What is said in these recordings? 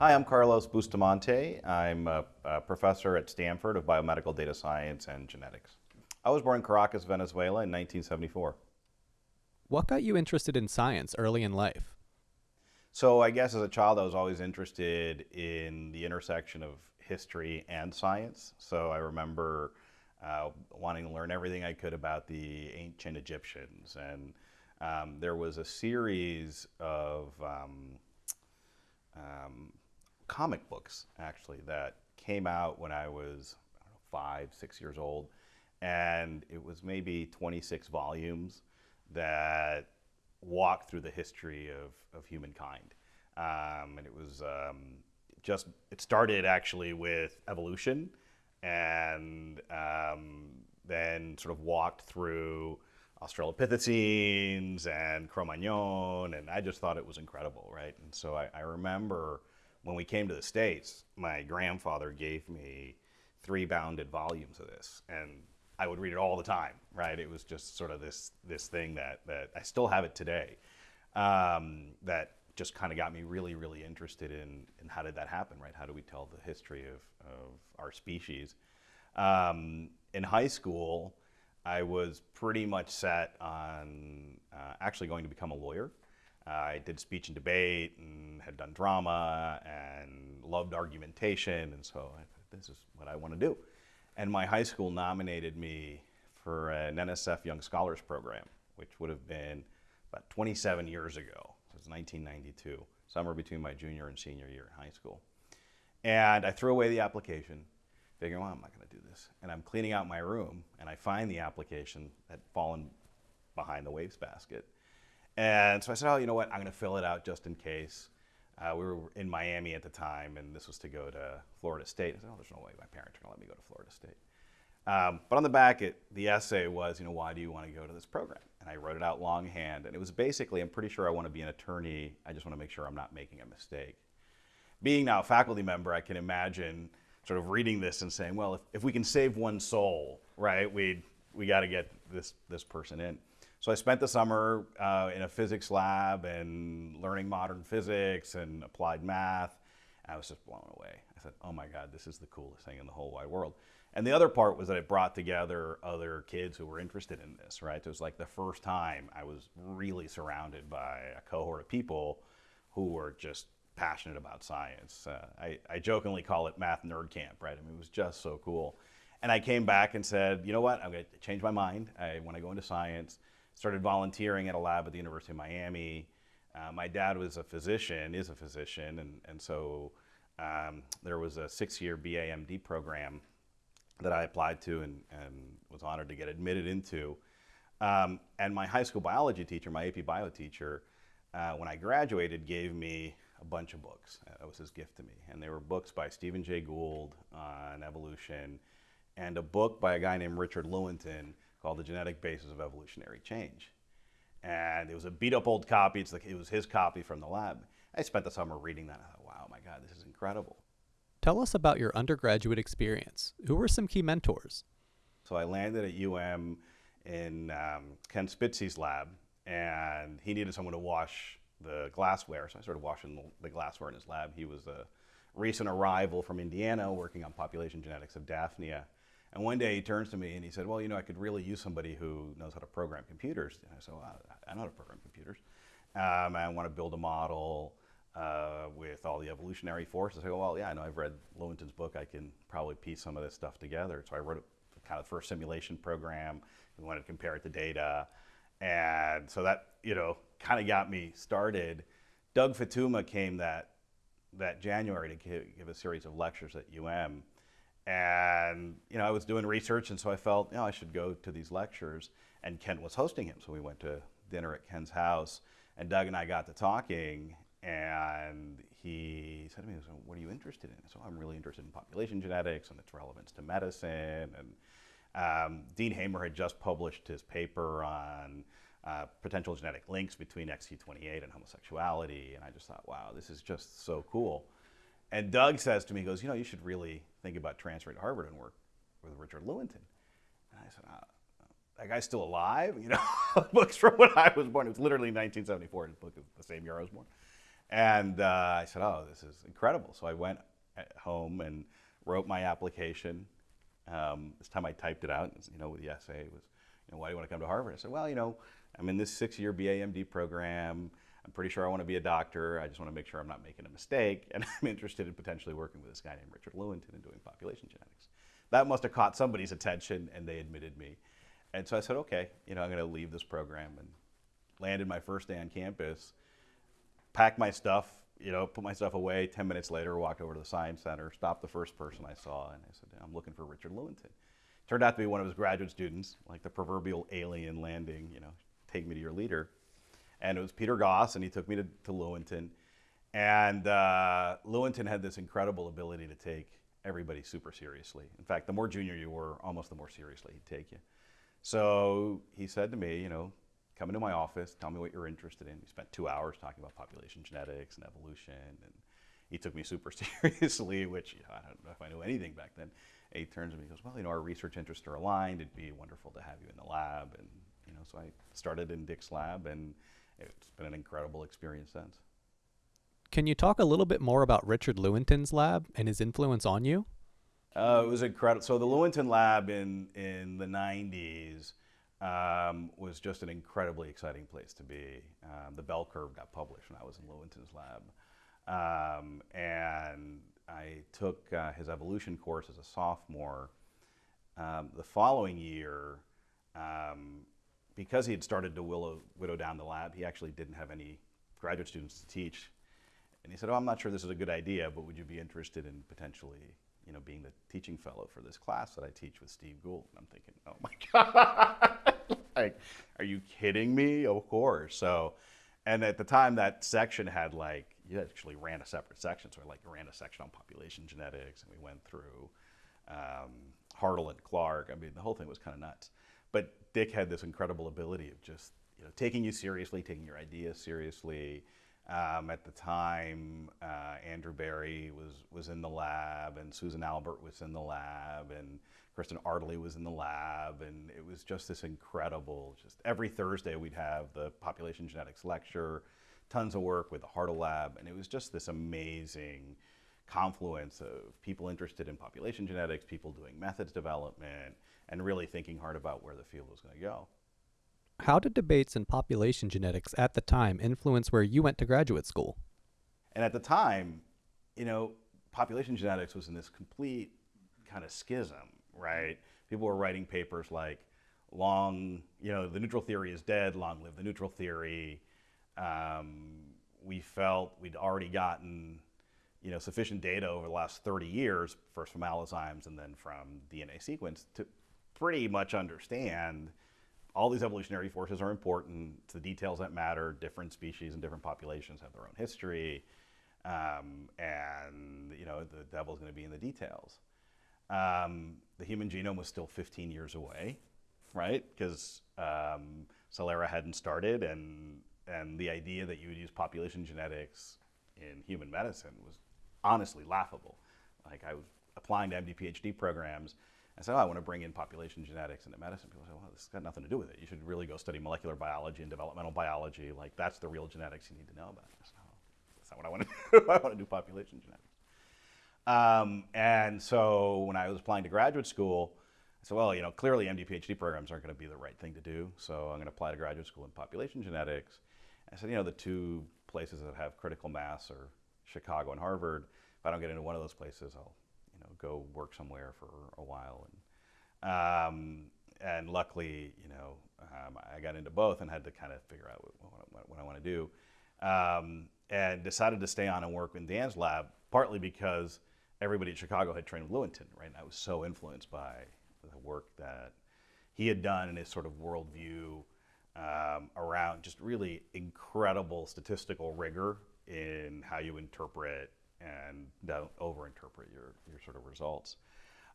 Hi, I'm Carlos Bustamante. I'm a, a, professor at Stanford of Biomedical Data Science and Genetics. I was born in Caracas, Venezuela in 1974. What got you interested in science early in life? So I guess as a child I was always interested in the intersection of history and science. So I remember uh, wanting to learn everything I could about the ancient Egyptians. And um, there was a series of um, um, comic books, actually, that came out when I was I know, five, six years old. And it was maybe 26 volumes that walked through the history of, of humankind. Um, and it was um, just, it started actually with evolution and um, then sort of walked through Australopithecines and Cro-Magnon, and I just thought it was incredible, right? And so I, I remember when we came to the States, my grandfather gave me three bounded volumes of this, and I would read it all the time, right? It was just sort of this this thing that that I still have it today, um, that just kind of got me really, really interested in in how did that happen, right? How do we tell the history of of our species? Um, in high school, I was pretty much set on uh, actually going to become a lawyer. I did speech and debate and had done drama and loved argumentation, and so I, this is what I want to do. And my high school nominated me for an NSF Young Scholars Program, which would have been about 27 years ago. So it was 1992, somewhere between my junior and senior year in high school. And I threw away the application, figuring, well, I'm not going to do this. And I'm cleaning out my room, and I find the application had fallen behind the wastebasket. And so I said, oh, you know what, I'm going to fill it out just in case. Uh, we were in Miami at the time, and this was to go to Florida State. I said, oh, there's no way my parents are going to let me go to Florida State. Um, but on the back, it, the essay was, you know, why do you want to go to this program? And I wrote it out longhand, and it was basically, I'm pretty sure I want to be an attorney. I just want to make sure I'm not making a mistake. Being now a faculty member, I can imagine sort of reading this and saying, well, if, if we can save one soul, right, we we got to get this this person in. So I spent the summer uh, in a physics lab and learning modern physics and applied math. I was just blown away. I said, oh my God, this is the coolest thing in the whole wide world. And the other part was that it brought together other kids who were interested in this, right? It was like the first time I was really surrounded by a cohort of people who were just passionate about science. Uh, I, I jokingly call it math nerd camp, right? I mean, it was just so cool. And I came back and said, you know what, I'm going to change my mind. I want to go into science started volunteering at a lab at the University of Miami. Uh, my dad was a physician, is a physician, and, and so um, there was a six-year BAMD program that I applied to and, and was honored to get admitted into. Um, and my high school biology teacher, my AP bio teacher, uh, when I graduated, gave me a bunch of books. That was his gift to me. And they were books by Stephen Jay Gould on evolution and a book by a guy named Richard Lewontin called The Genetic Basis of Evolutionary Change. And it was a beat up old copy. It's like it was his copy from the lab. I spent the summer reading that. I thought, wow, my God, this is incredible. Tell us about your undergraduate experience. Who were some key mentors? So I landed at UM in um, Ken Spitze's lab, and he needed someone to wash the glassware. So I started washing the glassware in his lab. He was a recent arrival from Indiana working on population genetics of Daphnia. And one day he turns to me and he said, well, you know, I could really use somebody who knows how to program computers. And I said, well, I know how to program computers. Um, I want to build a model uh, with all the evolutionary forces. I go, well, yeah, I know I've read Lewontin's book. I can probably piece some of this stuff together. So I wrote a, kind of the first simulation program. We wanted to compare it to data. And so that, you know, kind of got me started. Doug Futuyma came that, that January to give a series of lectures at UM. And, you know, I was doing research, and so I felt, you know, I should go to these lectures. And Ken was hosting him, so we went to dinner at Ken's house. And Doug and I got to talking, and he said to me, what are you interested in? So I'm really interested in population genetics and its relevance to medicine. And um, Dean Hamer had just published his paper on uh, potential genetic links between Xq28 and homosexuality. And I just thought, wow, this is just so cool. And Doug says to me, he goes, you know, you should really think about transferring to Harvard and work with Richard Lewontin. And I said, ah, that guy's still alive? You know, books from when I was born. It was literally 1974. His book is the same year I was born. And uh, I said, oh, this is incredible. So I went home and wrote my application. Um, this time I typed it out, you know, with the essay. Was, you know, why do you want to come to Harvard? I said, well, you know, I'm in this six-year BA-MD program. I'm pretty sure I want to be a doctor. I just want to make sure I'm not making a mistake. And I'm interested in potentially working with this guy named Richard Lewontin and doing population genetics. That must have caught somebody's attention and they admitted me. And so I said, okay, you know, I'm going to leave this program and landed my first day on campus, packed my stuff, you know, put my stuff away. 10 minutes later, walked over to the Science Center, stopped the first person I saw, and I said, I'm looking for Richard Lewontin. Turned out to be one of his graduate students, like the proverbial alien landing, you know, take me to your leader. And it was Peter Goss, and he took me to, to. And uh, had this incredible ability to take everybody super seriously. In fact, the more junior you were, almost the more seriously he'd take you. So he said to me, you know, come into my office, tell me what you're interested in. We spent two hours talking about population genetics and evolution, and he took me super seriously, which you know, I don't know if I knew anything back then. And he turns to me and goes, well, you know, our research interests are aligned. It'd be wonderful to have you in the lab. And, you know, so I started in Dick's lab, and it's been an incredible experience since. Can you talk a little bit more about Richard Lewontin's lab and his influence on you? Uh, it was incredible. So the Lewontin lab in, in the 90s um, was just an incredibly exciting place to be. Um, the bell curve got published when I was in Lewontin's lab. Um, and I took uh, his evolution course as a sophomore. Um, the following year, um, because he had started to willow, widow down the lab, he actually didn't have any graduate students to teach. And he said, oh, I'm not sure this is a good idea, but would you be interested in potentially you know, being the teaching fellow for this class that I teach with Steve Gould. And I'm thinking, oh my God, like, are you kidding me? Of course. So, and at the time that section had like, you actually ran a separate section. So I like ran a section on population genetics and we went through um, Hartl and Clark. I mean, the whole thing was kind of nuts. But Dick had this incredible ability of just, you know, taking you seriously, taking your ideas seriously, um, at the time, uh, Andrew Berry was, was in the lab, and Susan Albert was in the lab, and Kristin Ardlie was in the lab, and it was just this incredible. Just every Thursday, we'd have the population genetics lecture, tons of work with the Hartl lab, and it was just this amazing confluence of people interested in population genetics, people doing methods development, and really thinking hard about where the field was going to go. How did debates in population genetics at the time influence where you went to graduate school? And at the time, you know, population genetics was in this complete kind of schism, right? People were writing papers like, long, you know, the neutral theory is dead, long live the neutral theory. Um, we felt we'd already gotten, you know, sufficient data over the last 30 years, first from allozymes and then from DNA sequence, to pretty much understand all these evolutionary forces are important. It's the details that matter. Different species and different populations have their own history. Um, and, you know, the devil's going to be in the details. Um, the human genome was still 15 years away, right? Because um, Celera hadn't started, and, and the idea that you would use population genetics in human medicine was honestly laughable. Like, I was applying to MD PhD programs I said, oh, I want to bring in population genetics into medicine. People say, well, this has got nothing to do with it. You should really go study molecular biology and developmental biology. Like, that's the real genetics you need to know about. I said, oh, that's not what I want to do. I want to do population genetics. Um, and so when I was applying to graduate school, I said, well, you know, clearly MD PhD programs aren't going to be the right thing to do. So I'm going to apply to graduate school in population genetics. I said, you know, the two places that have critical mass are Chicago and Harvard. If I don't get into one of those places, I'll go work somewhere for a while. And, um, and luckily, you know, um, I got into both and had to kind of figure out what, what, what I want to do. Um, and decided to stay on and work in Dan's lab, partly because everybody at Chicago had trained with Lewontin, right? And I was so influenced by the work that he had done and his sort of worldview um, around just really incredible statistical rigor in how you interpret and don't overinterpret your, your sort of results.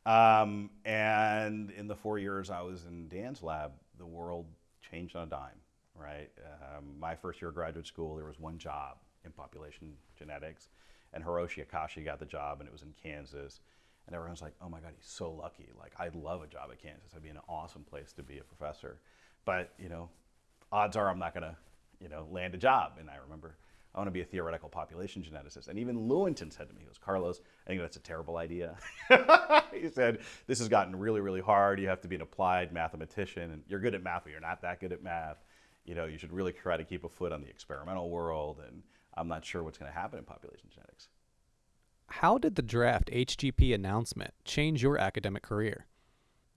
Um, and in the four years I was in Dan's lab, the world changed on a dime, right? Um, my first year of graduate school, there was one job in population genetics, and Hiroshi Akashi got the job, and it was in Kansas. And everyone's like, oh my God, he's so lucky. Like, I'd love a job at Kansas. It'd be an awesome place to be a professor. But, you know, odds are I'm not going to, you know, land a job. And I remember I want to be a theoretical population geneticist. And even Lewontin said to me, he goes, Carlos, I think that's a terrible idea. he said, this has gotten really, really hard. You have to be an applied mathematician, and you're good at math, but you're not that good at math. You know, you should really try to keep a foot on the experimental world, and I'm not sure what's going to happen in population genetics. How did the draft HGP announcement change your academic career?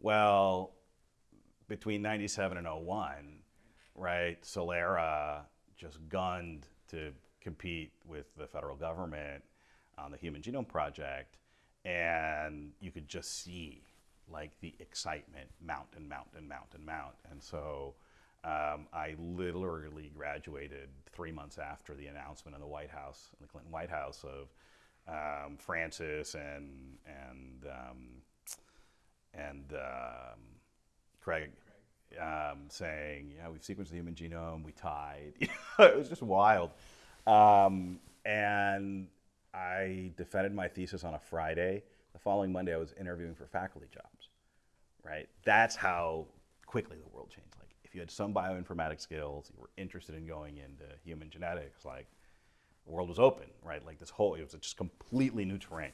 Well, between 97 and 01, right, Celera just gunned to compete with the federal government on the Human Genome Project, and you could just see like the excitement mount and mount and mount and mount. And so um, I literally graduated three months after the announcement in the White House, in the Clinton White House, of um, Francis and and um, and um, Craig um, saying, "Yeah, we've sequenced the human genome. We tied." it was just wild. Um, and I defended my thesis on a Friday. The following Monday, I was interviewing for faculty jobs. Right. That's how quickly the world changed. Like, if you had some bioinformatics skills, you were interested in going into human genetics, like the world was open, right? Like this whole, it was just completely new terrain.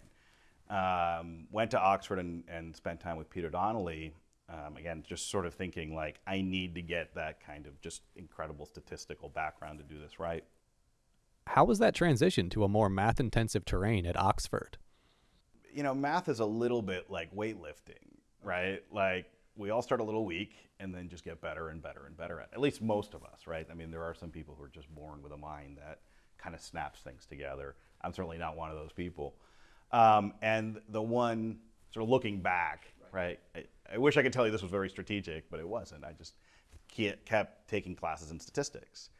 Um, went to Oxford and, and spent time with Peter Donnelly. Um, again, just sort of thinking like, I need to get that kind of just incredible statistical background to do this right. How was that transition to a more math intensive terrain at Oxford? You know, math is a little bit like weightlifting, right? Like we all start a little weak and then just get better and better and better at it. At least most of us, right? I mean, there are some people who are just born with a mind that kind of snaps things together. I'm certainly not one of those people. Um, and the one sort of looking back, right? I, I, wish I could tell you this was very strategic, but it wasn't. I just kept taking classes in statistics.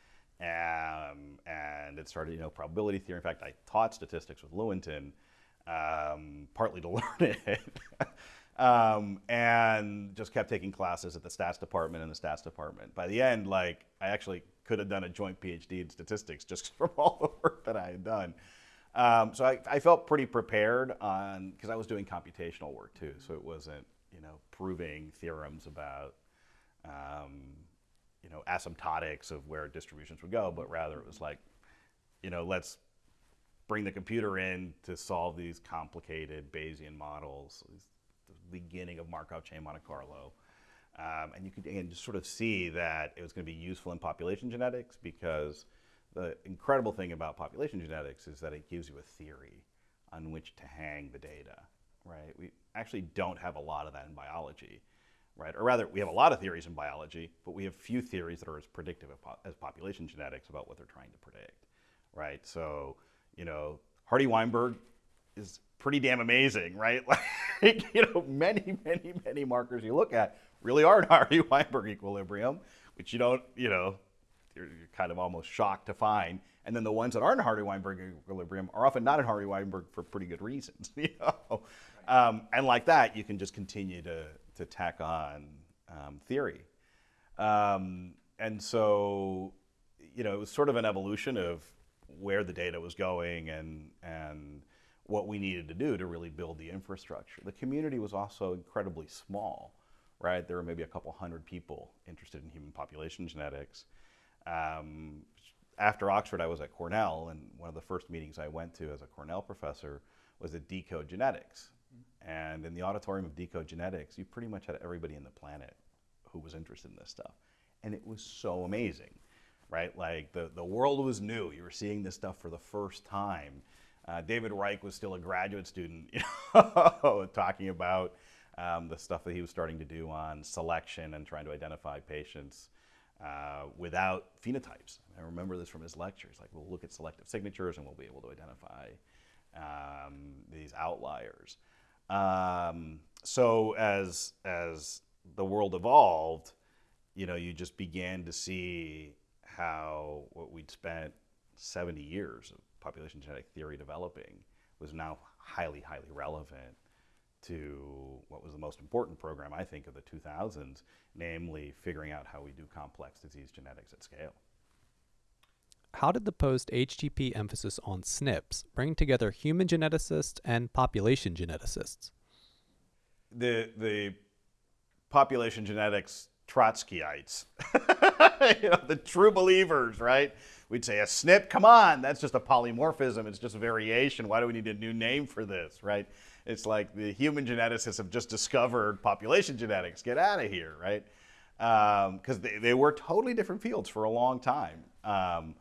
Um, and it started, you know, probability theory. In fact, I taught statistics with Lewontin, um, partly to learn it. um, and just kept taking classes at the stats department and the stats department. By the end, like, I actually could have done a joint PhD in statistics just from all the work that I had done. Um, so I, I, felt pretty prepared on because I was doing computational work too. So it wasn't you know proving theorems about um, you know asymptotics of where distributions would go, but rather it was like you know let's bring the computer in to solve these complicated Bayesian models, the beginning of Markov chain Monte Carlo. Um, and you could again just sort of see that it was going to be useful in population genetics because the incredible thing about population genetics is that it gives you a theory on which to hang the data, right? We actually don't have a lot of that in biology, right? Or rather, we have a lot of theories in biology, but we have few theories that are as predictive as population genetics about what they're trying to predict, right? So, you know, Hardy-Weinberg is pretty damn amazing, right? Like, you know, many, many, many markers you look at really are in Hardy-Weinberg equilibrium, which you don't, you know, you're, you're, kind of almost shocked to find. And then the ones that aren't in Hardy-Weinberg equilibrium are often not in Hardy-Weinberg for pretty good reasons, you know. Um, and like that, you can just continue to, to tack on um, theory. Um, and so, you know, it was sort of an evolution of where the data was going and, and what we needed to do to really build the infrastructure. The community was also incredibly small right? There were maybe a couple hundred people interested in human population genetics. Um, after Oxford, I was at Cornell, and one of the first meetings I went to as a Cornell professor was at Decode Genetics. And in the auditorium of Decode Genetics, you pretty much had everybody in the planet who was interested in this stuff. And it was so amazing, right? Like the, the world was new. You were seeing this stuff for the first time. Uh, David Reich was still a graduate student, you know, talking about um, the stuff that he was starting to do on selection and trying to identify patients uh, without phenotypes. I remember this from his lectures. Like, we'll look at selective signatures and we'll be able to identify um, these outliers. Um, so as as the world evolved, you know, you just began to see how what we'd spent 70 years of population genetic theory developing was now highly, highly relevant to what was the most important program, I think, of the 2000s, namely figuring out how we do complex disease genetics at scale. How did the post HGP emphasis on SNPs bring together human geneticists and population geneticists? The, the population genetics Trotskyites, you know, the true believers, right? we'd say a SNP, come on, that's just a polymorphism. It's just a variation. Why do we need a new name for this, right? It's like the human geneticists have just discovered population genetics. Get out of here, right? Because um, they, they were totally different fields for a long time. Um,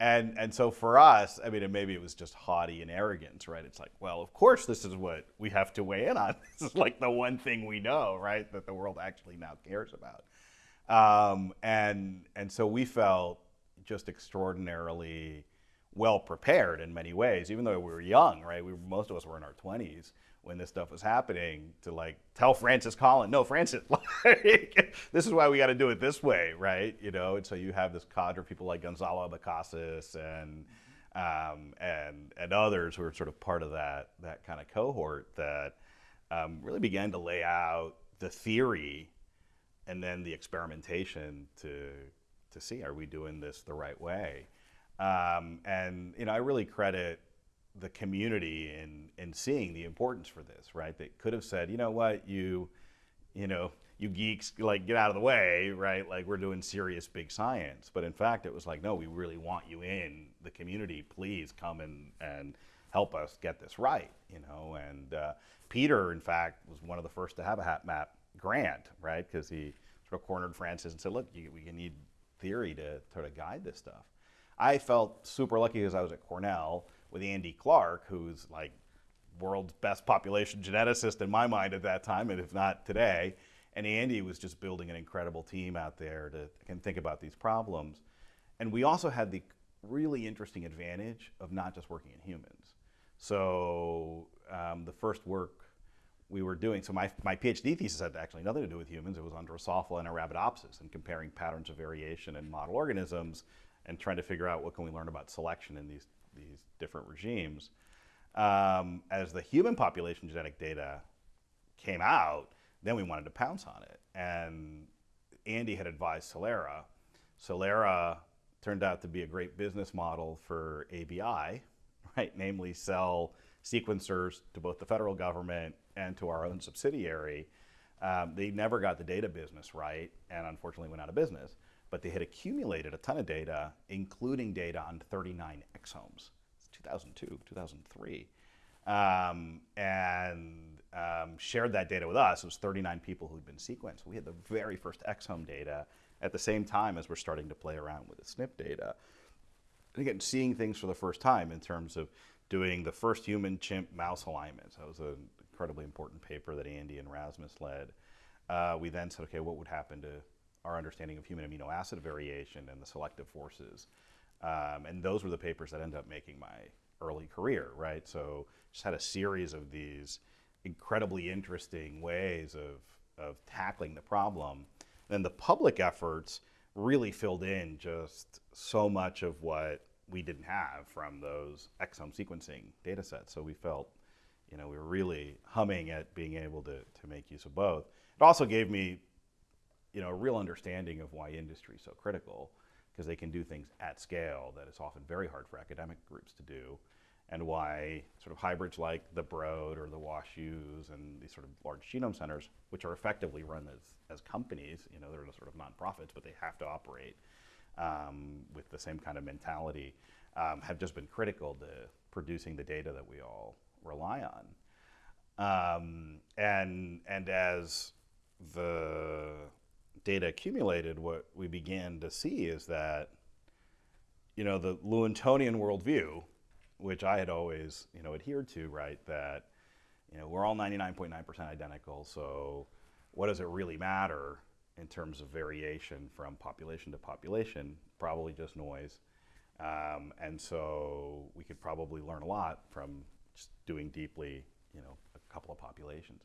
and and so for us, I mean, maybe it was just haughty and arrogance, right? It's like, well, of course, this is what we have to weigh in on. This is like the one thing we know, right, that the world actually now cares about. Um, and and so we felt just extraordinarily well prepared in many ways, even though we were young, right? We most of us were in our twenties when this stuff was happening to like tell Francis Collins, no, Francis, like, this is why we got to do it this way, right? You know, and so you have this cadre of people like Gonçalo Abecasis and um, and and others who are sort of part of that that kind of cohort that um, really began to lay out the theory and then the experimentation to to see are we doing this the right way. Um, and you know, I really credit the community and in seeing the importance for this, right? They could have said, you know what, you, you know, you geeks, like get out of the way, right? Like we're doing serious big science. But in fact, it was like, no, we really want you in the community. Please come and and help us get this right, you know. And uh, Peter, in fact, was one of the first to have a HapMap grant, right? Because he sort of cornered Francis and said, look, you, we need theory to sort of guide this stuff. I felt super lucky because I was at Cornell with Andy Clark, who's like world's best population geneticist in my mind at that time, and if not today. And Andy was just building an incredible team out there to can think about these problems. And we also had the really interesting advantage of not just working in humans. So um, the first work we were doing, so my, my PhD thesis had actually nothing to do with humans. It was on Drosophila and Arabidopsis and comparing patterns of variation in model organisms and trying to figure out what can we learn about selection in these these different regimes. Um, as the human population genetic data came out, then we wanted to pounce on it. And Andy had advised Celera. Celera turned out to be a great business model for ABI, right? Namely, sell sequencers to both the federal government and to our own subsidiary. Um, they never got the data business right, and unfortunately went out of business but they had accumulated a ton of data, including data on 39 exomes. It's 2002, 2003. Um, and um, shared that data with us. It was 39 people who'd been sequenced. We had the very first exome data at the same time as we're starting to play around with the SNP data. And again, seeing things for the first time in terms of doing the first human chimp mouse alignments. That was an incredibly important paper that Andy and Rasmus led. Uh, we then said, okay, what would happen to our understanding of human amino acid variation and the selective forces. Um, and those were the papers that ended up making my early career, right? So just had a series of these incredibly interesting ways of, of tackling the problem. Then the public efforts really filled in just so much of what we didn't have from those exome sequencing data sets. So we felt, you know, we were really humming at being able to, to make use of both. It also gave me you know, a real understanding of why industry is so critical because they can do things at scale that is often very hard for academic groups to do and why sort of hybrids like the Broad or the WashUs and these sort of large genome centers, which are effectively run as, as companies, you know, they're sort of nonprofits, but they have to operate um, with the same kind of mentality, um, have just been critical to producing the data that we all rely on. Um, and, and as the data accumulated, what we began to see is that, you know, the Lewontinian worldview, which I had always, you know, adhered to, right, that, you know, we're all 99.9% identical, so what does it really matter in terms of variation from population to population? Probably just noise. Um, and so we could probably learn a lot from just doing deeply, you know, a couple of populations.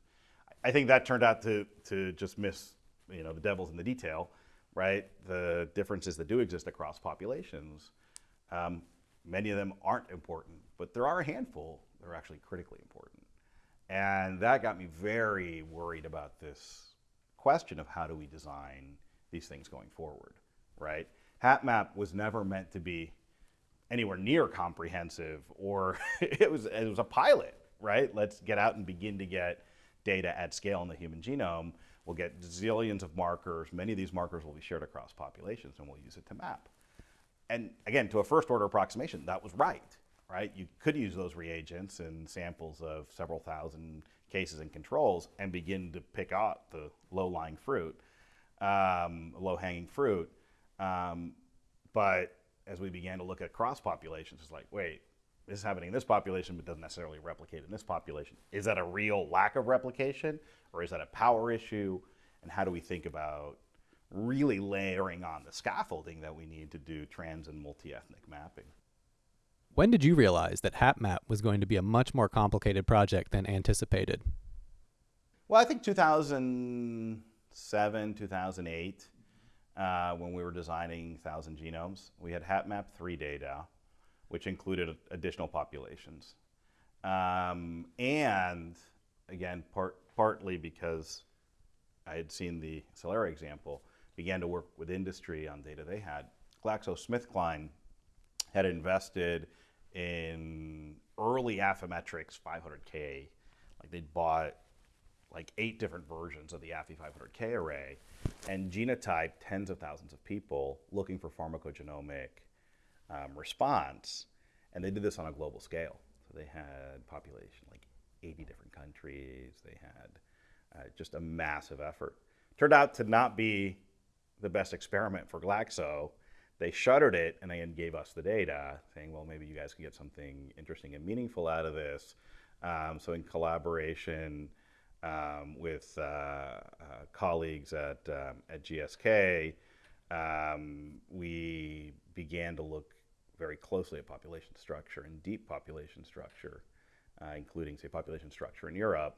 I think that turned out to, to just miss you know, the devil's in the detail, right? The differences that do exist across populations, um, many of them aren't important, but there are a handful that are actually critically important. And that got me very worried about this question of how do we design these things going forward, right? HapMap was never meant to be anywhere near comprehensive or it was it was a pilot, right? Let's get out and begin to get data at scale in the human genome. We'll get zillions of markers. Many of these markers will be shared across populations, and we'll use it to map. and again, to a first order approximation, that was right, right? You could use those reagents and samples of several thousand cases and controls and begin to pick out the low lying fruit, um, low hanging fruit. Um, but as we began to look at cross populations, it's like, wait, is happening in this population, but doesn't necessarily replicate in this population. Is that a real lack of replication, or is that a power issue? And how do we think about really layering on the scaffolding that we need to do trans and multi-ethnic mapping? When did you realize that HapMap was going to be a much more complicated project than anticipated? Well, I think 2007, 2008, uh, when we were designing Thousand Genomes, we had HapMap 3 data which included additional populations. Um, and again, part, partly because I had seen the Celera example, began to work with industry on data they had. GlaxoSmithKline had invested in early Affymetrix 500K. Like they'd bought like eight different versions of the Affy 500K array and genotyped tens of thousands of people looking for pharmacogenomic um, response. And they did this on a global scale. So they had population like 80 different countries. They had uh, just a massive effort. Turned out to not be the best experiment for Glaxo. They shuttered it and then gave us the data, saying, well, maybe you guys can get something interesting and meaningful out of this. Um, so, in collaboration um, with uh, uh, colleagues at, um, at GSK, um, we began to look very closely at population structure and deep population structure, uh, including, say, population structure in Europe.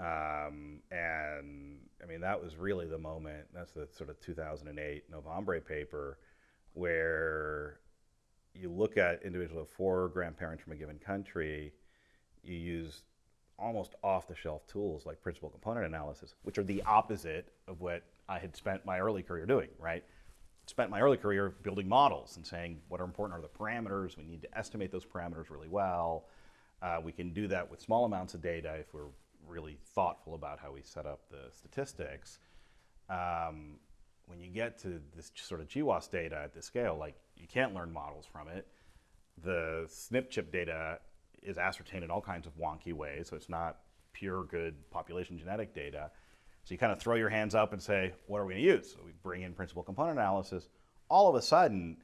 Um, and I mean, that was really the moment, that's the sort of 2008 Novembre paper, where you look at individuals individual four grandparents from a given country, you use almost off the shelf tools like principal component analysis, which are the opposite of what I had spent my early career doing, right? Spent my early career building models and saying what are important are the parameters. We need to estimate those parameters really well. Uh, we can do that with small amounts of data if we're really thoughtful about how we set up the statistics. Um, when you get to this sort of GWAS data at this scale, like you can't learn models from it. The SNP chip data is ascertained in all kinds of wonky ways, so it's not pure good population genetic data. So you kind of throw your hands up and say, what are we going to use? So we bring in principal component analysis. All of a sudden,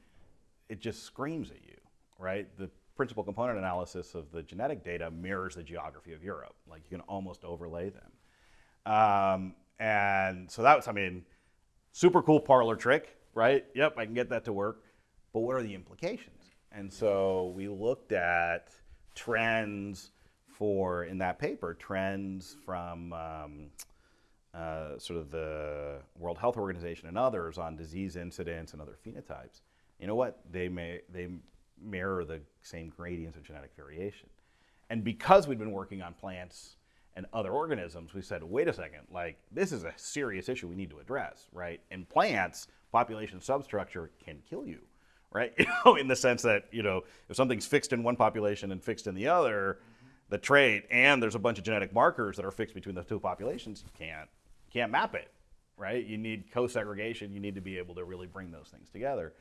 it just screams at you, right? The principal component analysis of the genetic data mirrors the geography of Europe. Like you can almost overlay them. Um, and so that was, I mean, super cool parlor trick, right? Yep, I can get that to work. But what are the implications? And so we looked at trends for, in that paper, trends from um, uh, sort of the World Health Organization and others on disease incidence and other phenotypes, you know what? They may they mirror the same gradients of genetic variation. And because we'd been working on plants and other organisms, we said, wait a second, like this is a serious issue we need to address, right? In plants, population substructure can kill you, right? You know, in the sense that, you know, if something's fixed in one population and fixed in the other, the trait, and there's a bunch of genetic markers that are fixed between the two populations, you can't can't map it, right? You need co-segregation. You need to be able to really bring those things together.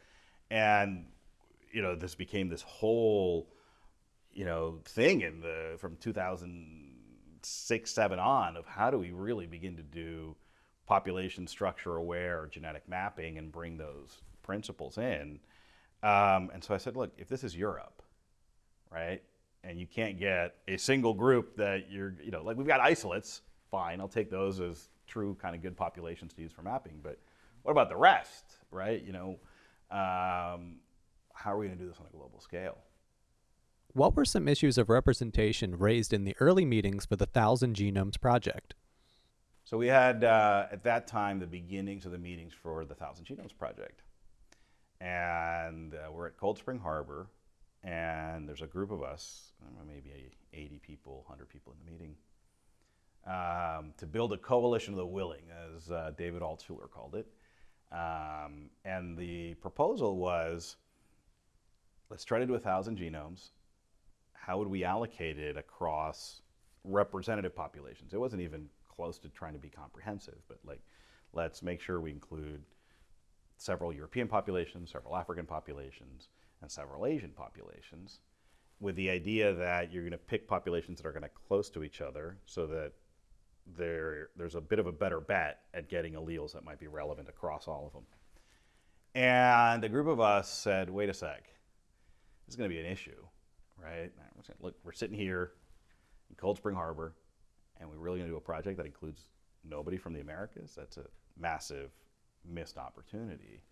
And, you know, this became this whole, you know, thing in the, from 2006, seven on of how do we really begin to do population structure aware genetic mapping and bring those principles in. Um, and so I said, look, if this is Europe, right, and you can't get a single group that you're, you know, like we've got isolates, fine, I'll take those as true kind of good populations to use for mapping. But what about the rest, right? You know, um, how are we going to do this on a global scale? What were some issues of representation raised in the early meetings for the Thousand Genomes Project? So we had, uh, at that time, the beginnings of the meetings for the Thousand Genomes Project. And uh, we're at Cold Spring Harbor, and there's a group of us, maybe 80 people, 100 people in the meeting um, to build a coalition of the willing, as uh, David Altshuler called it. Um, and the proposal was let's try to do a thousand genomes. How would we allocate it across representative populations? It wasn't even close to trying to be comprehensive, but like, let's make sure we include several European populations, several African populations, and several Asian populations, with the idea that you're going to pick populations that are going to close to each other so that there, there's a bit of a better bet at getting alleles that might be relevant across all of them. And a group of us said, wait a sec, this is going to be an issue, right? Look, we're sitting here in Cold Spring Harbor, and we're really going to do a project that includes nobody from the Americas. That's a massive missed opportunity.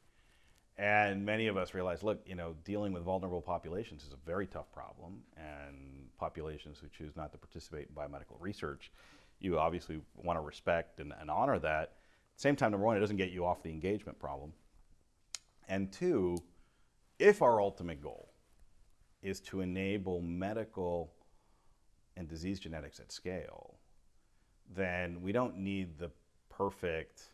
And many of us realized, look, you know, dealing with vulnerable populations is a very tough problem, and populations who choose not to participate in biomedical research, you obviously want to respect and, and honor that. At the same time, number one, it doesn't get you off the engagement problem. And two, if our ultimate goal is to enable medical and disease genetics at scale, then we don't need the perfect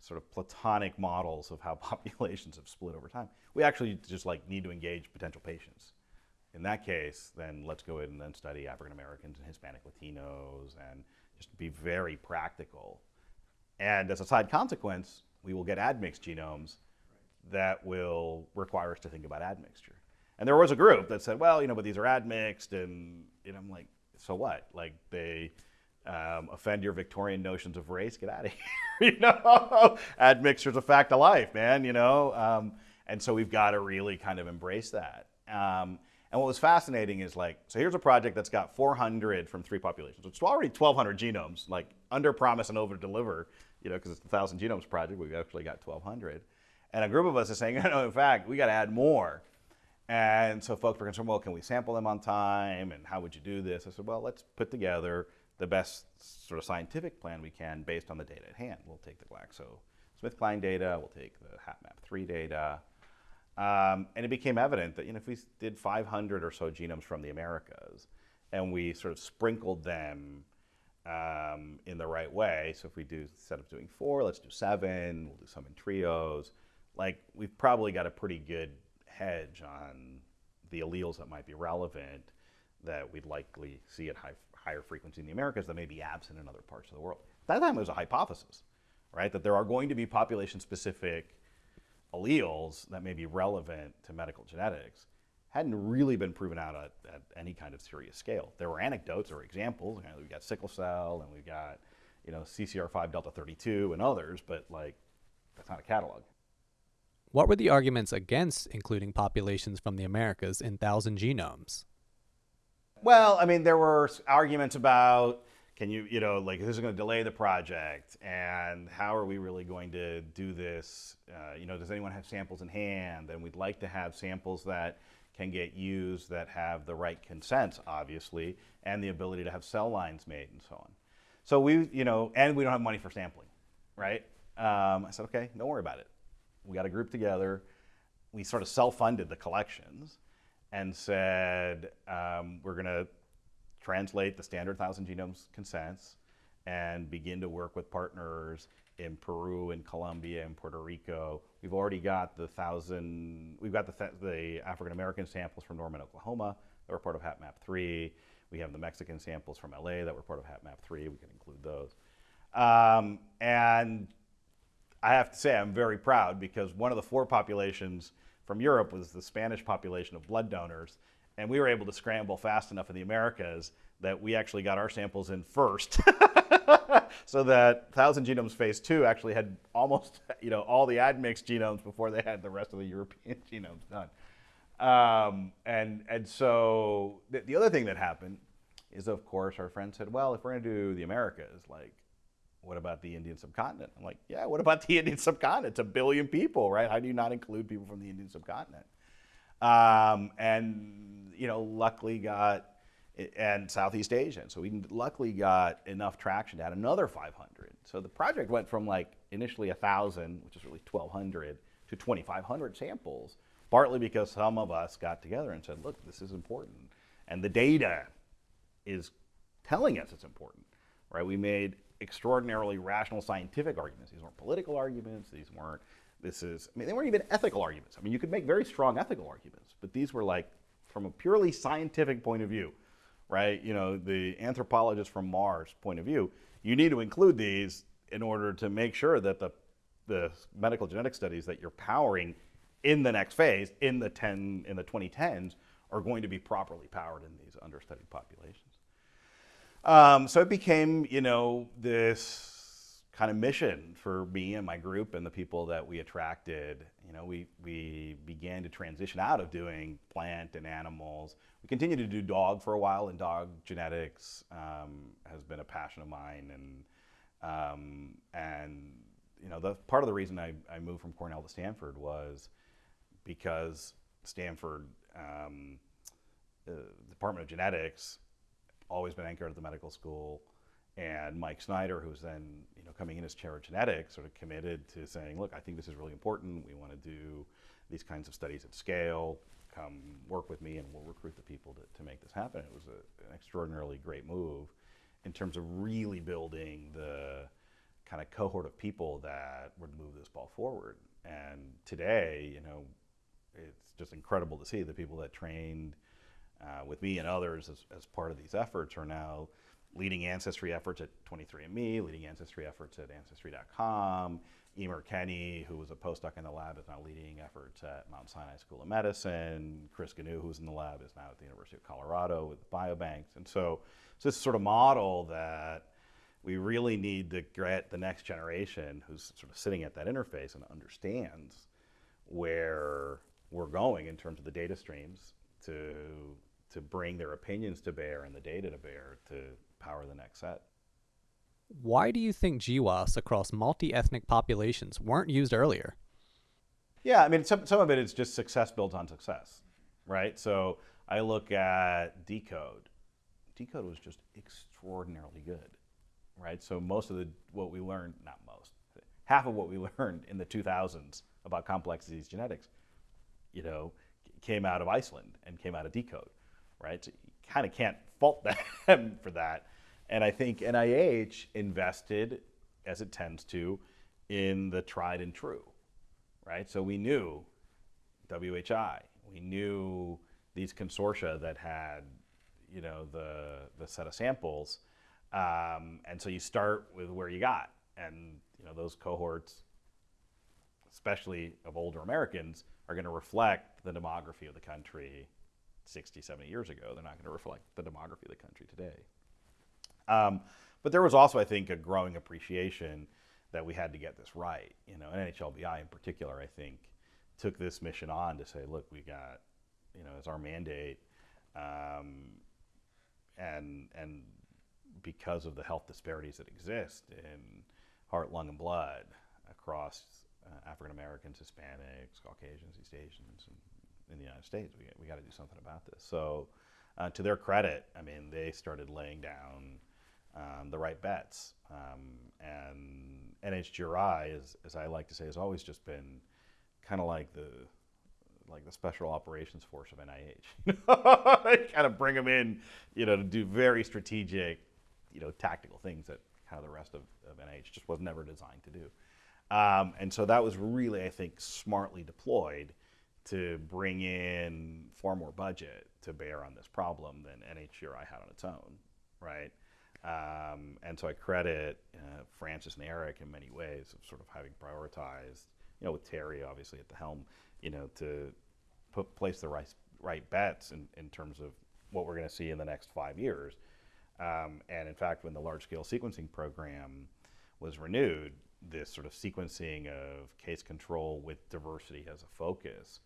sort of platonic models of how populations have split over time. We actually just like need to engage potential patients. In that case, then let's go in and study African Americans and Hispanic Latinos and just be very practical. And as a side consequence, we will get admixed genomes that will require us to think about admixture. And there was a group that said, well, you know, but these are admixed, and, and I'm like, so what? Like they um, offend your Victorian notions of race? Get out of here, you know? Admixture's a fact of life, man, you know? Um, and so we've got to really kind of embrace that. Um, and what was fascinating is like, so here's a project that's got 400 from three populations. It's already 1,200 genomes, like under promise and over deliver, you know, because it's the 1,000 Genomes Project, we've actually got 1,200. And a group of us is saying, no, in fact, we got to add more. And so folks were concerned, well, can we sample them on time? And how would you do this? I said, well, let's put together the best sort of scientific plan we can based on the data at hand. We'll take the GlaxoSmithKline data, we'll take the HapMap3 data, um, and it became evident that you know, if we did 500 or so genomes from the Americas and we sort of sprinkled them um, in the right way, so if we do, instead of doing four, let's do seven, we'll do some in trios, like we've probably got a pretty good hedge on the alleles that might be relevant that we'd likely see at high, higher frequency in the Americas that may be absent in other parts of the world. At that time it was a hypothesis, right? That there are going to be population specific alleles that may be relevant to medical genetics hadn't really been proven out at, at any kind of serious scale. There were anecdotes or examples. You know, we've got sickle cell and we've got, you know, CCR5 delta 32 and others, but like that's not a catalog. What were the arguments against including populations from the Americas in thousand genomes? Well, I mean, there were arguments about can you, you know, like this is going to delay the project, and how are we really going to do this? Uh, you know, does anyone have samples in hand? And we'd like to have samples that can get used that have the right consents, obviously, and the ability to have cell lines made and so on. So we, you know, and we don't have money for sampling, right? Um, I said, okay, don't worry about it. We got a group together. We sort of self-funded the collections and said, um, we're going to translate the standard 1,000 genomes consents and begin to work with partners in Peru and Colombia and Puerto Rico. We've already got the thousand, we've got the, th the African American samples from Norman, Oklahoma that were part of HapMap 3. We have the Mexican samples from LA that were part of HapMap 3. We can include those. Um, and I have to say I'm very proud because one of the four populations from Europe was the Spanish population of blood donors and we were able to scramble fast enough in the Americas that we actually got our samples in first. so that 1000 genomes phase two actually had almost you know all the admixed genomes before they had the rest of the European genomes done. Um, and, and so the, the other thing that happened is of course our friend said, well, if we're gonna do the Americas, like what about the Indian subcontinent? I'm like, yeah, what about the Indian subcontinent? It's a billion people, right? How do you not include people from the Indian subcontinent? Um, and, you know, luckily got, and Southeast Asia. So we luckily got enough traction to add another 500. So the project went from like initially 1,000, which is really 1,200, to 2,500 samples, partly because some of us got together and said, look, this is important. And the data is telling us it's important, right? We made extraordinarily rational scientific arguments. These weren't political arguments. These weren't this is, I mean, they weren't even ethical arguments. I mean, you could make very strong ethical arguments, but these were like from a purely scientific point of view, right? You know, the anthropologist from Mars point of view, you need to include these in order to make sure that the the medical genetic studies that you're powering in the next phase, in the 10, in the 2010s, are going to be properly powered in these understudied populations. Um, so it became, you know, this kind of mission for me and my group and the people that we attracted. You know, we, we began to transition out of doing plant and animals. We continued to do dog for a while, and dog genetics um, has been a passion of mine. And, um, and you know, the, part of the reason I, I moved from Cornell to Stanford was because Stanford, um, uh, Department of Genetics, always been anchored at the medical school and Mike Snyder, who's then you know coming in as chair of genetics, sort of committed to saying, look, I think this is really important. We want to do these kinds of studies at scale. Come work with me, and we'll recruit the people to, to make this happen. It was a, an extraordinarily great move in terms of really building the kind of cohort of people that would move this ball forward. And today, you know, it's just incredible to see the people that trained uh, with me and others as, as part of these efforts are now leading ancestry efforts at 23andMe, leading ancestry efforts at Ancestry.com. Eimear Kenny, who was a postdoc in the lab, is now leading efforts at Mount Sinai School of Medicine. Chris Gignoux, who's in the lab, is now at the University of Colorado with biobanks. And so, so this sort of model that we really need to get the next generation who's sort of sitting at that interface and understands where we're going in terms of the data streams to to bring their opinions to bear and the data to bear to power the next set. Why do you think GWAS across multi ethnic populations weren't used earlier? Yeah, I mean, some, some of it is just success built on success, right? So I look at deCODE. deCODE was just extraordinarily good, right? So most of the what we learned, not most, half of what we learned in the 2000s about complex disease genetics, you know, came out of Iceland and came out of deCODE, right? So you kind of can't fault them for that. And I think NIH invested, as it tends to, in the tried and true, right? So we knew WHI, we knew these consortia that had, you know, the, the set of samples. Um, and so you start with where you got. And, you know, those cohorts, especially of older Americans, are going to reflect the demography of the country 60, 70 years ago. They're not going to reflect the demography of the country today. Um, but there was also, I think, a growing appreciation that we had to get this right. You know, NHLBI in particular, I think, took this mission on to say, look, we got, you know, as our mandate, um, and and because of the health disparities that exist in heart, lung, and blood across uh, African Americans, Hispanics, Caucasians, East Asians, and in the United States. We, we got to do something about this. So, uh, to their credit, I mean, they started laying down um, the right bets. Um, and NHGRI, as, as I like to say, has always just been kind of like the like the special operations force of NIH. they kind of bring them in, you know, to do very strategic, you know, tactical things that kind of the rest of, of NIH just was never designed to do. Um, and so that was really, I think, smartly deployed to bring in far more budget to bear on this problem than NHGRI had on its own, right? Um, and so I credit uh, Francis and Eric in many ways of sort of having prioritized, you know, with Terry obviously at the helm, you know, to put place the right right bets in, in terms of what we're going to see in the next five years. Um, and in fact, when the large scale sequencing program was renewed, this sort of sequencing of case control with diversity as a focus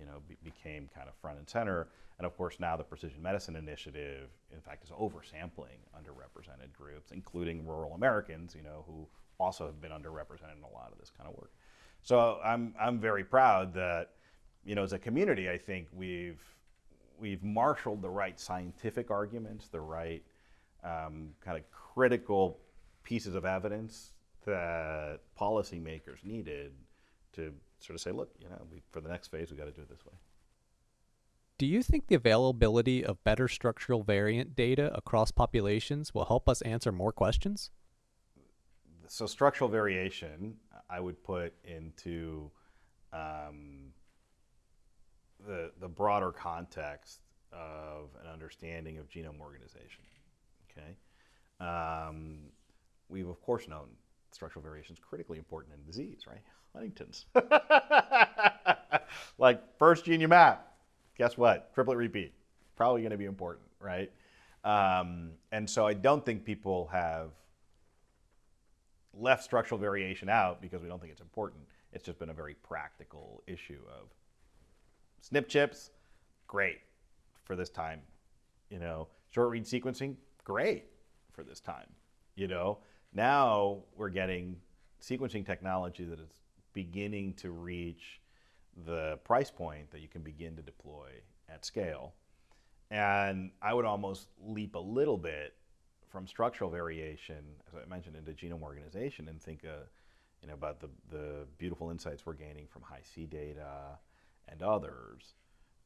you know, be, became kind of front and center. And of course, now the Precision Medicine Initiative, in fact, is oversampling underrepresented groups, including rural Americans, you know, who also have been underrepresented in a lot of this kind of work. So I'm, I'm very proud that, you know, as a community, I think we've, we've marshaled the right scientific arguments, the right um, kind of critical pieces of evidence that policymakers needed to sort of say, look, you know, we, for the next phase, we got to do it this way. Do you think the availability of better structural variant data across populations will help us answer more questions? So, structural variation, I would put into um, the, the broader context of an understanding of genome organization. Okay, um, we've of course known structural variation is critically important in disease, right? Huntington's. like first gene you map, guess what? Triplet repeat, probably going to be important, right? Um, and so I don't think people have left structural variation out because we don't think it's important. It's just been a very practical issue of SNP chips, great for this time. You know, short read sequencing, great for this time. You know, now we're getting sequencing technology that is beginning to reach the price point that you can begin to deploy at scale. And I would almost leap a little bit from structural variation, as I mentioned, into genome organization and think uh, you know, about the, the beautiful insights we're gaining from Hi-C data and others,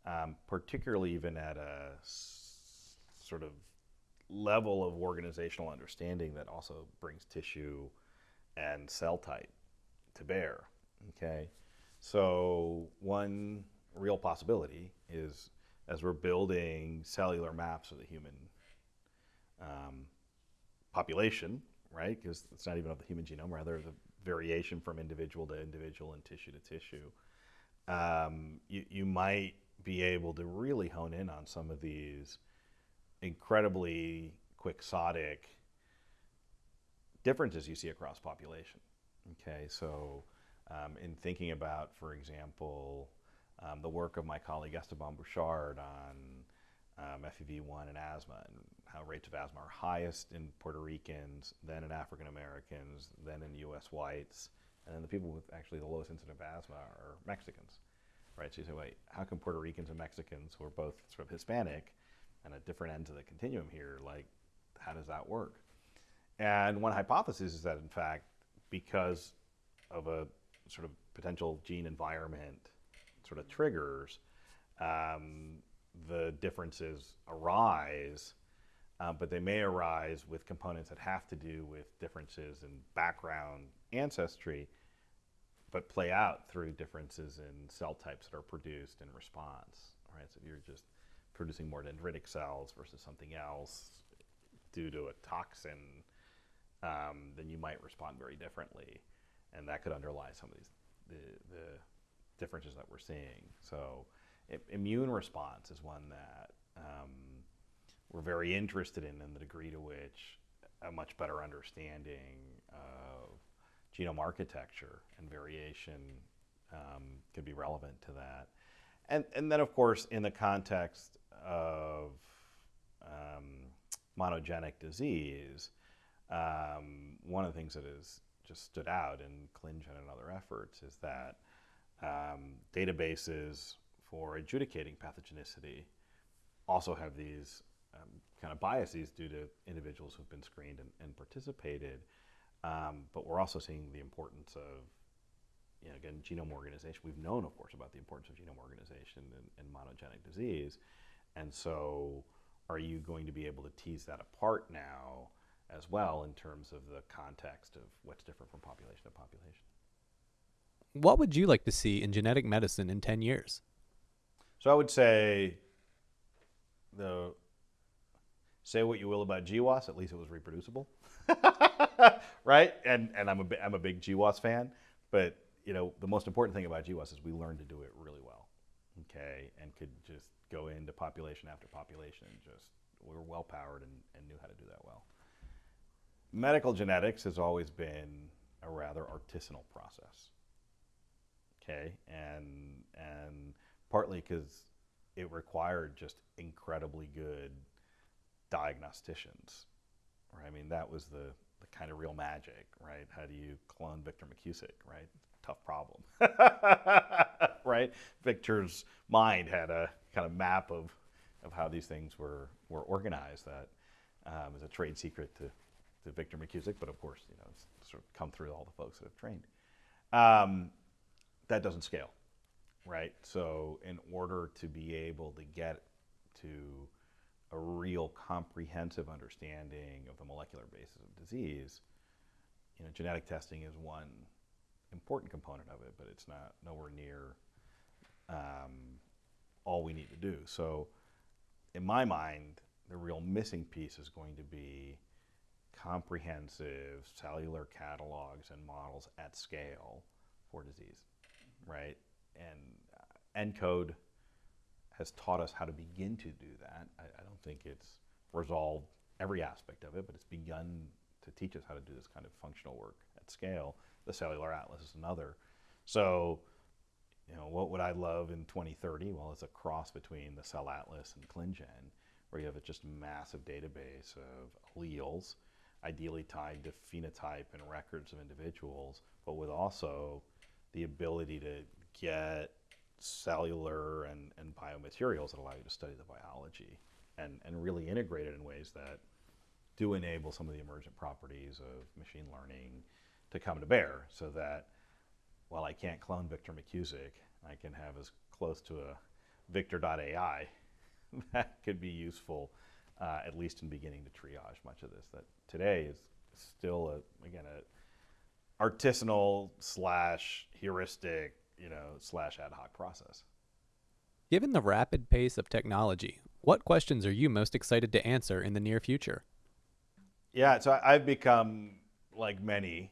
um, particularly even at a sort of level of organizational understanding that also brings tissue and cell type to bear. Okay, so one real possibility is as we're building cellular maps of the human um, population, right? Because it's not even of the human genome, rather the variation from individual to individual and tissue to tissue. Um, you, you might be able to really hone in on some of these incredibly quixotic differences you see across population. Okay, so um, in thinking about, for example, um, the work of my colleague Esteban Burchard on um, FEV1 and asthma, and how rates of asthma are highest in Puerto Ricans, then in African Americans, then in U.S. whites, and then the people with actually the lowest incidence of asthma are Mexicans, right? So you say, wait, how come Puerto Ricans and Mexicans, who are both sort of Hispanic, and at different ends of the continuum here, like, how does that work? And one hypothesis is that, in fact, because of a sort of potential gene environment sort of triggers, um, the differences arise, uh, but they may arise with components that have to do with differences in background ancestry, but play out through differences in cell types that are produced in response. Right? So you're just producing more dendritic cells versus something else due to a toxin, um, then you might respond very differently, and that could underlie some of these the, the differences that we're seeing. So immune response is one that um, we're very interested in, and the degree to which a much better understanding of genome architecture and variation um, could be relevant to that. And, and then, of course, in the context of um, monogenic disease, um, one of the things that has just stood out in ClinGen and other efforts is that um, databases for adjudicating pathogenicity also have these um, kind of biases due to individuals who've been screened and, and participated. Um, but we're also seeing the importance of, you know, again, genome organization. We've known, of course, about the importance of genome organization in, in monogenic disease. And so, are you going to be able to tease that apart now as well in terms of the context of what's different from population to population? What would you like to see in genetic medicine in 10 years? So I would say the say what you will about GWAS, at least it was reproducible, right? And and I'm a I'm a big GWAS fan, but you know the most important thing about GWAS is we learned to do it really well, okay, and could just go into population after population and just we were well powered and, and knew how to do that well. Medical genetics has always been a rather artisanal process, okay, and and partly because it required just incredibly good diagnosticians. Right? I mean, that was the, the kind of real magic, right? How do you clone Victor McKusick, right? Tough problem, right? Victor's mind had a kind of map of, of how these things were, were organized that um, is a trade secret to, to Victor McKusick, but of course, you know, it's sort of come through all the folks that have trained. Um, that doesn't scale right? So, in order to be able to get to a real comprehensive understanding of the molecular basis of disease, you know, genetic testing is one important component of it, but it's not nowhere near um, all we need to do. So, in my mind, the real missing piece is going to be comprehensive cellular catalogs and models at scale for disease, right? And uh, ENCODE has taught us how to begin to do that. I, I don't think it's resolved every aspect of it, but it's begun to teach us how to do this kind of functional work at scale. The Cellular Atlas is another. So, you know, what would I love in 2030? Well, it's a cross between the Cell Atlas and ClinGen, where you have a just massive database of alleles, ideally tied to phenotype and records of individuals, but with also the ability to get cellular and, and biomaterials that allow you to study the biology and, and really integrate it in ways that do enable some of the emergent properties of machine learning to come to bear so that while I can't clone Victor McKusick, I can have as close to a victor.ai that could be useful, uh, at least in beginning to triage much of this. That today is still, a, again, a artisanal slash heuristic, you know, slash ad hoc process. Given the rapid pace of technology, what questions are you most excited to answer in the near future? Yeah, so I've become, like many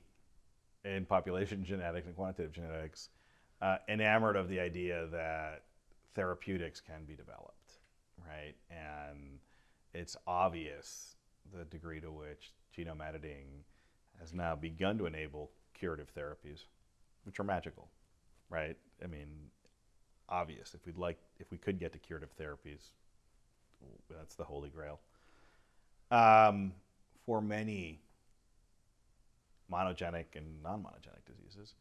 in population genetics and quantitative genetics, uh, enamored of the idea that therapeutics can be developed, right? And it's obvious the degree to which genome editing has now begun to enable curative therapies, which are magical, right? I mean, obvious. If we'd like, if we could get to curative therapies, that's the holy grail. Um, for many monogenic and non-monogenic diseases,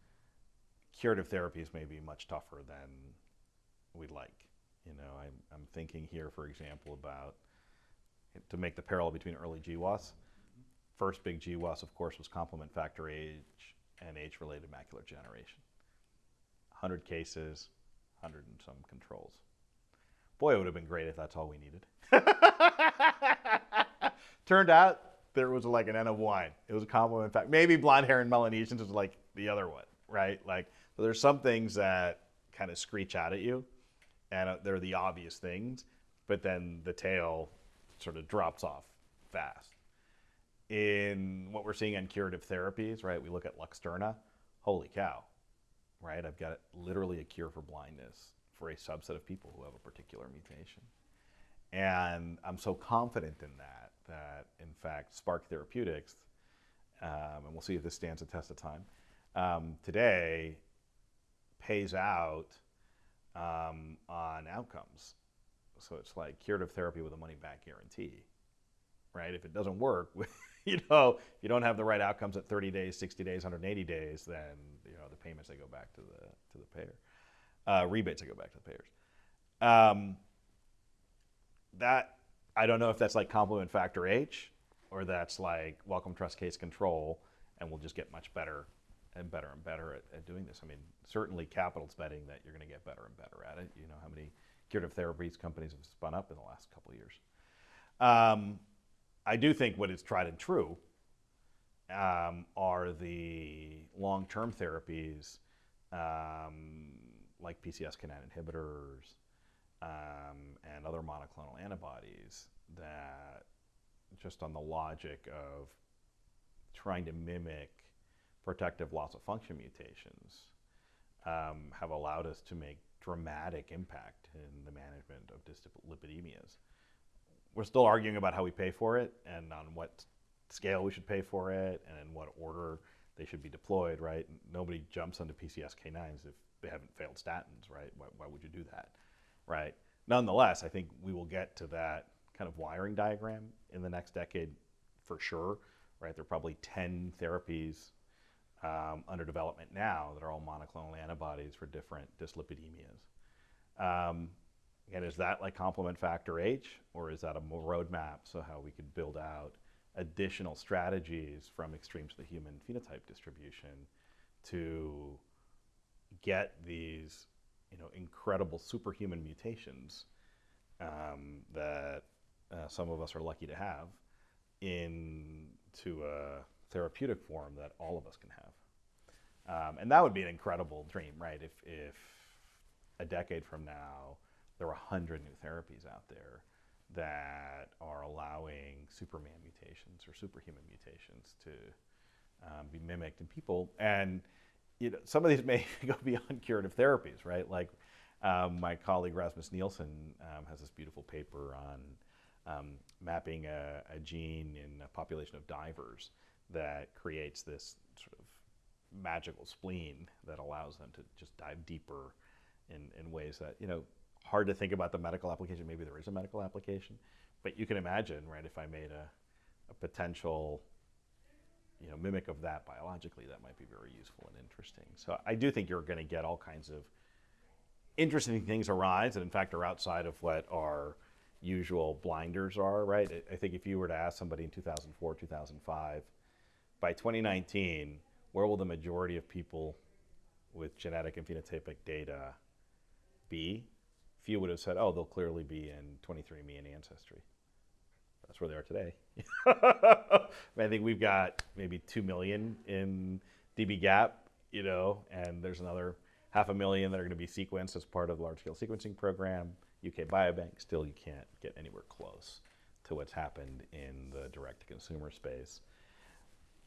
curative therapies may be much tougher than we'd like. You know, I'm, I'm thinking here, for example, about to make the parallel between early GWAS. First big GWAS, of course, was complement factor H and age-related macular degeneration. 100 cases, 100 and some controls. Boy, it would have been great if that's all we needed. Turned out there was like an N of wine. It was a complement fact. Maybe blonde hair and Melanesians was like the other one, right? Like, so there's some things that kind of screech out at you, and uh, they're the obvious things, but then the tail sort of drops off fast. In what we're seeing on curative therapies, right? We look at Luxturna. Holy cow, right? I've got literally a cure for blindness for a subset of people who have a particular mutation. And I'm so confident in that, that in fact, Spark Therapeutics, um, and we'll see if this stands the test of time, um, today pays out um, on outcomes. So it's like curative therapy with a money back guarantee, right? If it doesn't work, you know, you don't have the right outcomes at 30 days, 60 days, 180 days, then, you know, the payments, they go back to the, to the payer. Uh, rebates, they go back to the payers. Um, that I don't know if that's like complement factor H or that's like Wellcome Trust case control, and we'll just get much better and better and better at, at doing this. I mean, certainly capital's betting that you're going to get better and better at it. You know how many curative therapies companies have spun up in the last couple of years. Um, I do think what is tried and true um, are the long-term therapies um, like PCSK9 inhibitors, um, and other monoclonal antibodies that just on the logic of trying to mimic protective loss of function mutations um, have allowed us to make dramatic impact in the management of dyslipidemias. We're still arguing about how we pay for it and on what scale we should pay for it and in what order they should be deployed, right? Nobody jumps onto PCSK9s if they haven't failed statins, right? Why, why would you do that? Right? Nonetheless, I think we will get to that kind of wiring diagram in the next decade for sure, right? There are probably 10 therapies um, under development now that are all monoclonal antibodies for different dyslipidemias. Um, and is that like complement factor H, or is that a roadmap so how we could build out additional strategies from extremes of the human phenotype distribution to get these you know, incredible superhuman mutations um, that uh, some of us are lucky to have into a therapeutic form that all of us can have. Um, and that would be an incredible dream, right? If, if a decade from now there were 100 new therapies out there that are allowing Superman mutations or superhuman mutations to um, be mimicked in people. And you know, some of these may go beyond curative therapies, right? Like um, my colleague Rasmus Nielsen um, has this beautiful paper on um, mapping a, a, gene in a population of divers that creates this sort of magical spleen that allows them to just dive deeper in, in ways that, you know, hard to think about the medical application. Maybe there is a medical application, but you can imagine, right, if I made a, a potential you know, mimic of that biologically, that might be very useful and interesting. So I do think you're going to get all kinds of interesting things arise and in fact are outside of what our usual blinders are, right? I think if you were to ask somebody in 2004, 2005, by 2019, where will the majority of people with genetic and phenotypic data be? Few would have said, oh, they'll clearly be in 23andMe and Ancestry. That's where they are today. I think we've got maybe 2 million in dbGaP, you know, and there's another half a million that are going to be sequenced as part of the large scale sequencing program. UK Biobank, still you can't get anywhere close to what's happened in the direct to consumer space.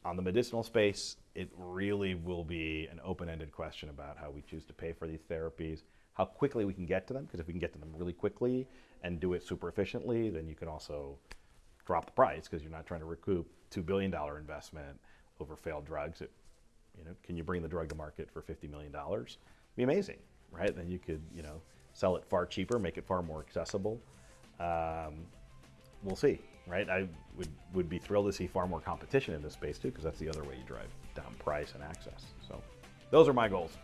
On the medicinal space, it really will be an open ended question about how we choose to pay for these therapies, how quickly we can get to them, because if we can get to them really quickly and do it super efficiently, then you can also drop the price because you're not trying to recoup $2 billion investment over failed drugs. It, you know, can you bring the drug to market for $50 million? be amazing, right? Then you could, you know, sell it far cheaper, make it far more accessible. Um, we'll see, right? I would, would be thrilled to see far more competition in this space too, because that's the other way you drive down price and access. So those are my goals.